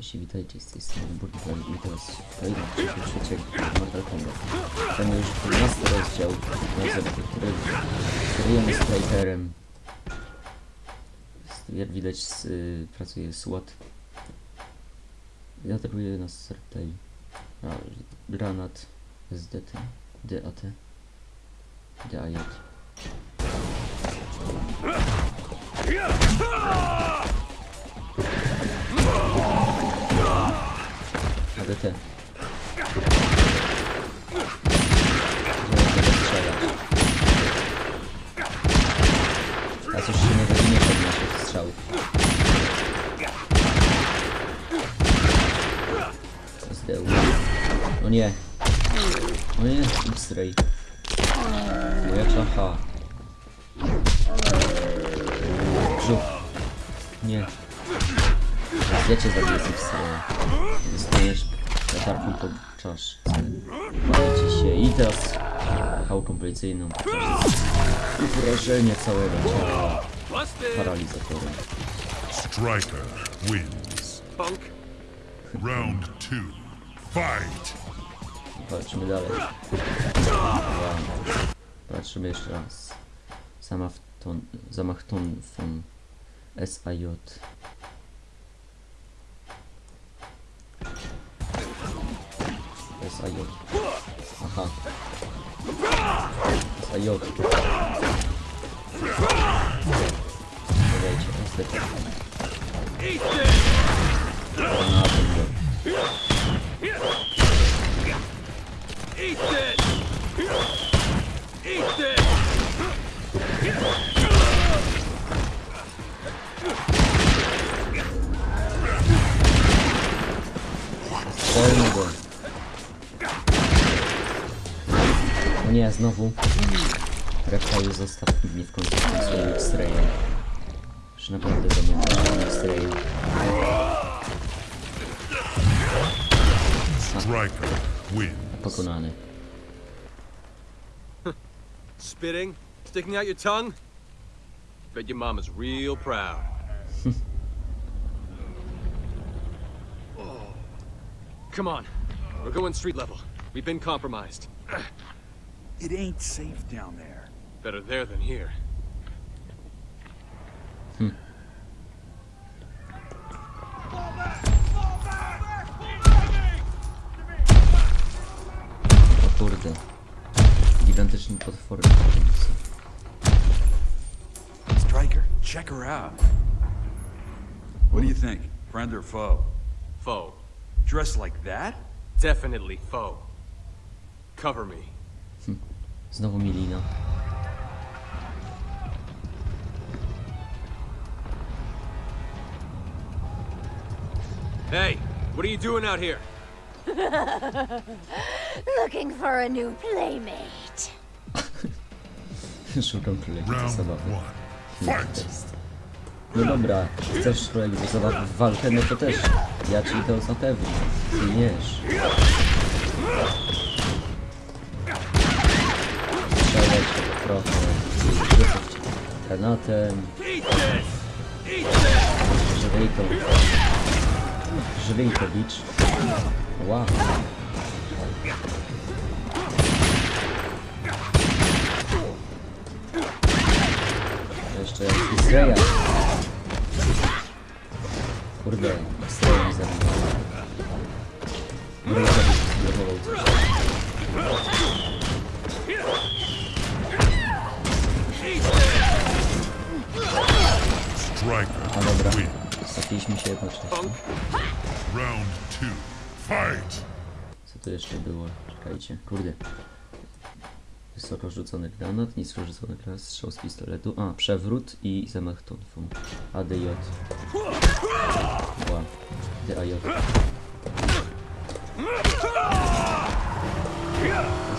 Cześć, witajcie z tej strony Burger i teraz kolejny odcinek trzeciego Mortal Kombat. Ten już 12 rozdział, który kierujemy Strikerem. Jest- Jak widać s- y, pracuje SWAT. Atakuje nas a, granat SDT, DAT, DAJ. Tego strzelać. A coś się nie weźmie od naszych strzałów. SDU. O nie. O nie, X-ray. Moja czacha. Brzuch. Nie. Ja cię zabiję X-raya. Dostajesz latarką po czaszce. Walcie się i teraz pałką policyjną. Wrażenie całego ciała paralizatorem. Striker wins. Funk. Round two. Fight. Walczymy dalej. Patrzymy jeszcze raz. Zamach ton, zamach ton von SAJ. Саёк. Ага. Саёк. Бля, что там Граната, бля. Полный бой. O nie, znowu. Reptile zostaw mnie w końcu z tym swoim X-rayem. Już naprawdę zamówiłem X-rayem. Striker wins. Pokonany. Spitting? Sticking out your tongue? Bet your mama's real proud. oh. Come on. We're going street level. We've been compromised. It ain't safe down there. Better there than here. O kurde. Gigantyczny potwory. Striker, check her out. What do you think? Friend or foe? Foe. Dressed like that? Definitely foe. Cover me. Znowu Milina. Hey, what are you doing out here? Looking for a new playmate. Szukam Round zabawy. No dobra, chcesz królewicza zabawy w walkę, no to też. Ja ci to zapewnię. Zginiesz. Trochę. Rzucać granatem. Żywej to bicz. Wow. Jeszcze Israel. Kurde, Israel mi zabił. By zblokował coś. A dobra, straciliśmy się jednocześnie. Round two. Fight. Co to jeszcze było? Czekajcie, kurde. Wysoko rzucony granat, nisko rzucony granat, strzał z pistoletu. A, przewrót i zamach tonfą. ADJ. Ła. DAJ.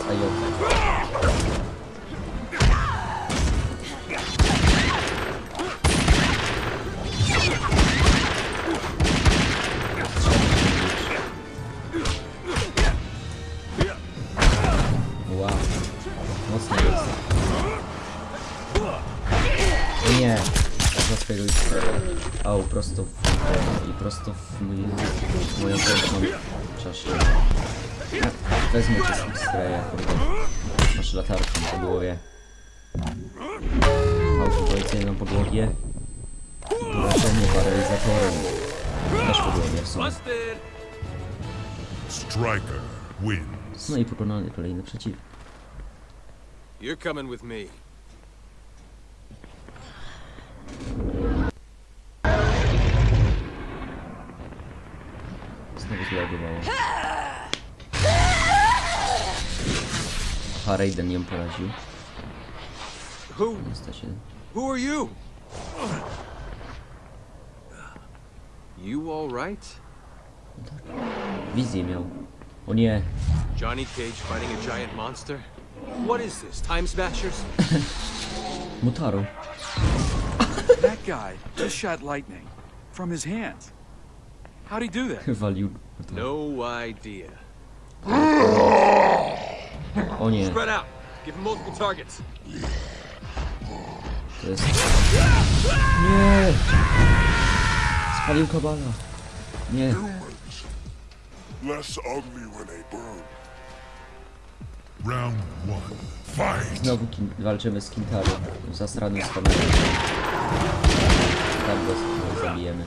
SAJ. Wow. Mój, w moją piękną czaszę. Wezmę cię z X-raya, kurde. Masz latarkę po głowie. Auto policyjną podłogie. Leczenie paralizatorem. Też po głowie w sumie. Striker wins. No i pokonany kolejny przeciwnik. You're coming with me. Zreagowało. Aha, Raiden ją poraził. Who? Niestety. Who are you? You all right? Wizję miał. O nie, Johnny Cage fighting a giant monster? What is this? Time Smashers? Mutaro. That guy just shot lightning from his hands. How'd he do that? Walił. No idea. O nie, Spread out. Give him multiple targets. to jest... Nie! Spalił kabala. Nie, Less ugly when they burn. Round one. Fight. znowu kin- walczymy z Kintaro. Zasranym z kamerą. Tak go zabijemy.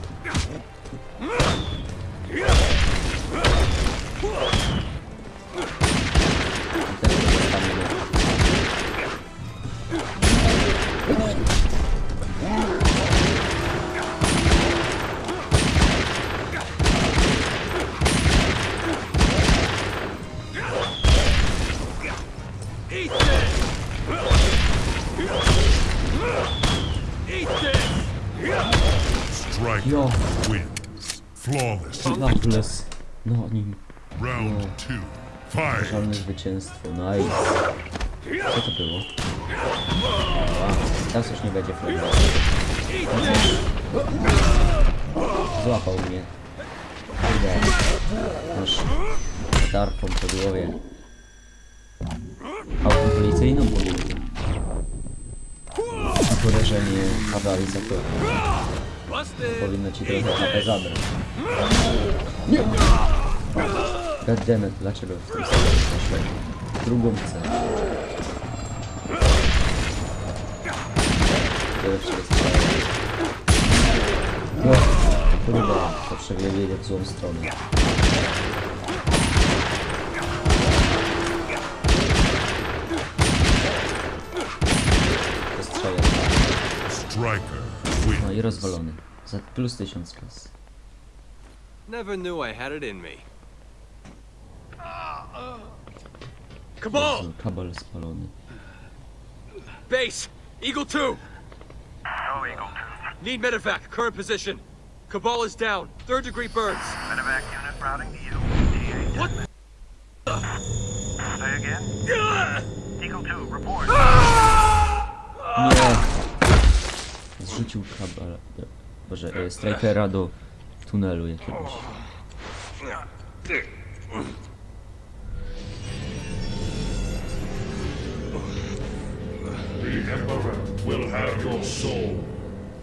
Yeah! Flawless. Loveless. No nim. Round two. Fight. Żadne zwycięstwo. Nice. Co to było? Wow. Teraz już nie będzie flagował. Złapał mnie. Kurde. Masz tarczą po głowie. Autem policyjną po głowie. I porażenie paralizatora. Powinno ci trochę HP zabrać. Nie! Goddammit, dlaczego w samym poszedłem? Drugą chcę. Pierwszy jest No, kurde, to przebiegnie w złą stronę. Rozwalony. Za plus tysiąc kas. Never knew I had it in me. Cabal! Jezu, Kabel spalony. Base! Eagle 2! No, Eagle 2. Need medevac. Current position. Cabal is down. Third degree burns. Medevac unit routing to you. What? Say again? Eagle 2, report. Ah! Nie! Zrzucił kabel. Boże, e, strikera do tunelu jakiegoś.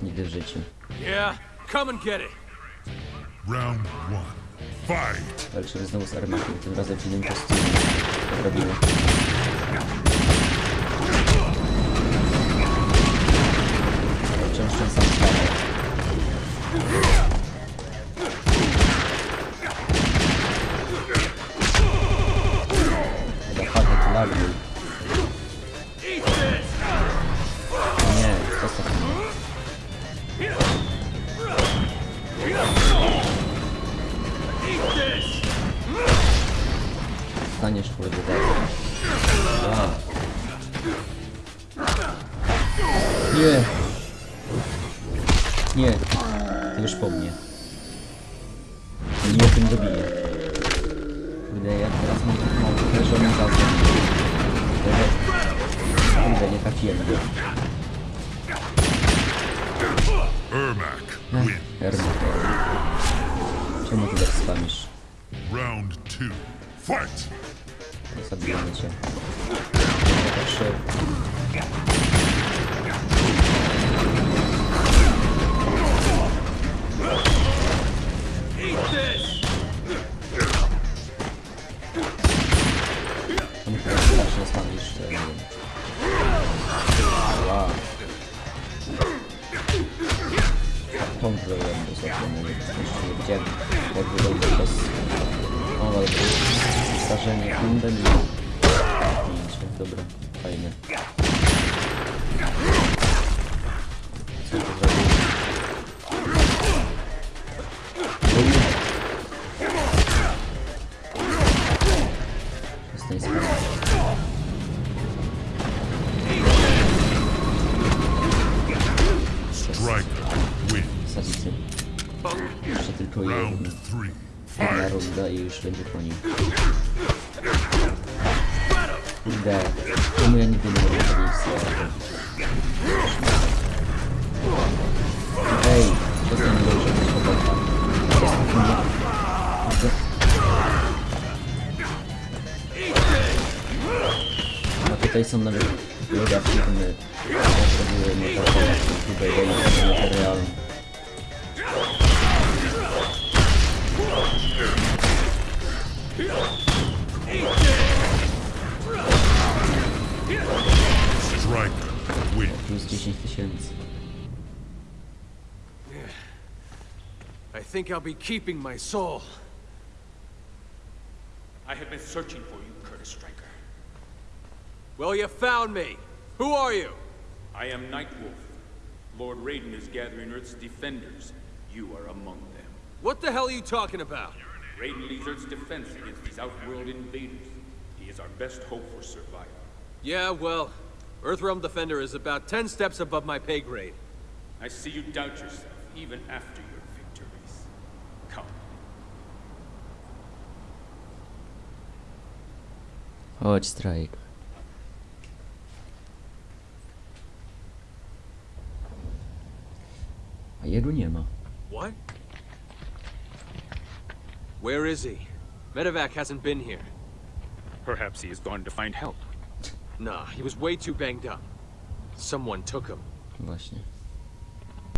Nigdy w życiu. Yeah, come and get it. Round one. Fight. Walczymy znowu z armatą, tym razem w innym kostiumie. Robimy. всем составом. останавливают. Не, просто... Станешь вроде да. Да. Yeah. Nie. Ty już po mnie. Nie tym dobiję. Kurde, ja teraz mam tak mało leżony gazem. Kurde, nie trafiłem. Ermac Ech, wins. Czemu ty tak spamisz? Round two. Fight. Zabijamy cię. Trzy. zdążyłem do zakończenia, gdzie jak wygląda przez owe zdarzenie kundem i pięcie. Dobra, fajnie. Co to zrobiło? что я понял. Да, ну я не думал, что Эй, что ты не должен попасть? Попытайся мной. Ну да, чтобы мы... Чтобы мы... Plus 10 tysięcy. I think I'll be keeping my soul. I have been searching for you, Curtis Stryker. Well, you found me. Who are you? I am Nightwolf. Lord Raiden is gathering Earth's defenders. You are among them. What the hell are you talking about? Raiden leads Earth's defense against these outworld invaders. He is our best hope for survival. Yeah, well, Earthrealm Defender is about ten steps above my pay grade. I see you doubt yourself, even after your victories. Come. Chodź, strajk. A jego nie ma. What? Where is he? Medevac hasn't been here. Perhaps he has gone to find help. Nah, he was way too banged up. Someone took him. Właśnie.